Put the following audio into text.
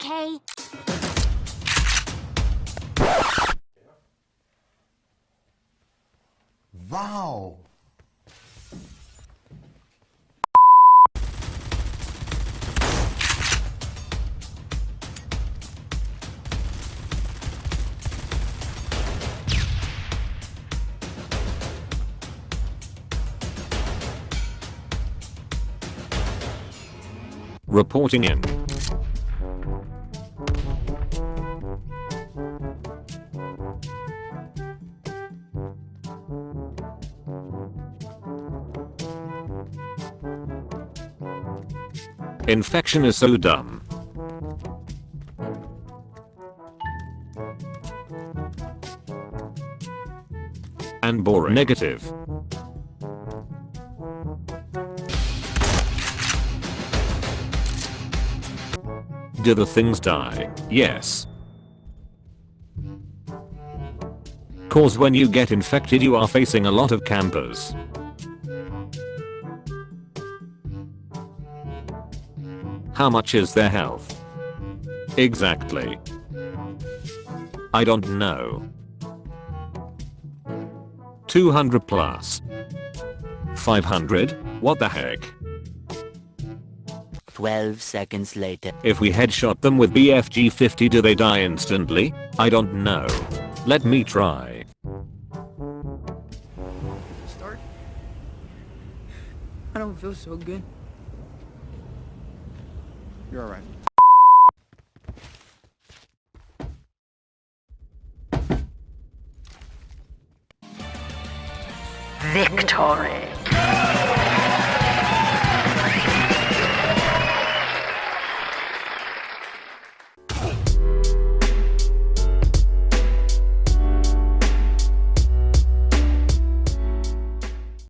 okay? Wow! Reporting in. Infection is so dumb. And boring. Negative. Do the things die? Yes. Cause when you get infected you are facing a lot of campers. How much is their health? Exactly. I don't know. 200 plus. 500? What the heck? 12 seconds later. If we headshot them with BFG 50 do they die instantly? I don't know. Let me try. Start. I don't feel so good. You're alright. Victory.